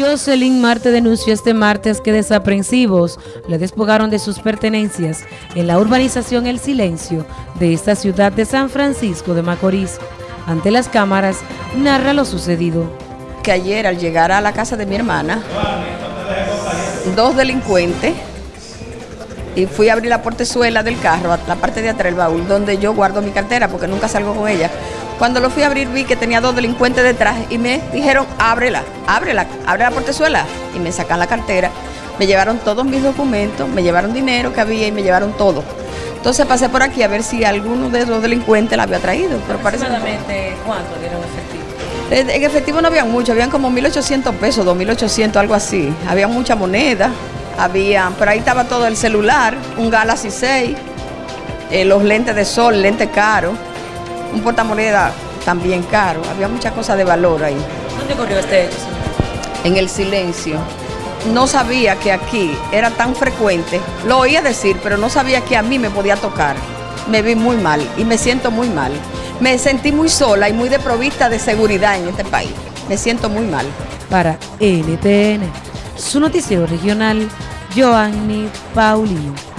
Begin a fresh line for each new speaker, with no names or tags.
Jocelyn Marte denunció este martes que desaprensivos le despojaron de sus pertenencias en la urbanización El Silencio de esta ciudad de San Francisco de Macorís. Ante las cámaras, narra lo sucedido.
Que ayer al llegar a la casa de mi hermana, dos delincuentes, y fui a abrir la portezuela del carro, la parte de atrás del baúl, donde yo guardo mi cartera porque nunca salgo con ella. Cuando lo fui a abrir vi que tenía dos delincuentes detrás y me dijeron, ábrela, ábrela, abre la portezuela. Y me sacan la cartera, me llevaron todos mis documentos, me llevaron dinero que había y me llevaron todo. Entonces pasé por aquí a ver si alguno de los delincuentes la había traído.
Pero parece cuánto dieron efectivo?
Eh, en efectivo no habían mucho, habían como 1.800 pesos, 2.800, algo así. Había mucha moneda, había, pero ahí estaba todo el celular, un Galaxy 6, eh, los lentes de sol, lentes caros un portamoneda también caro. Había muchas cosas de valor ahí.
¿Dónde ocurrió este hecho?
En el silencio. No sabía que aquí era tan frecuente. Lo oía decir, pero no sabía que a mí me podía tocar. Me vi muy mal y me siento muy mal. Me sentí muy sola y muy desprovista de seguridad en este país. Me siento muy mal.
Para NTN, su noticiero regional, Joanny Paulino.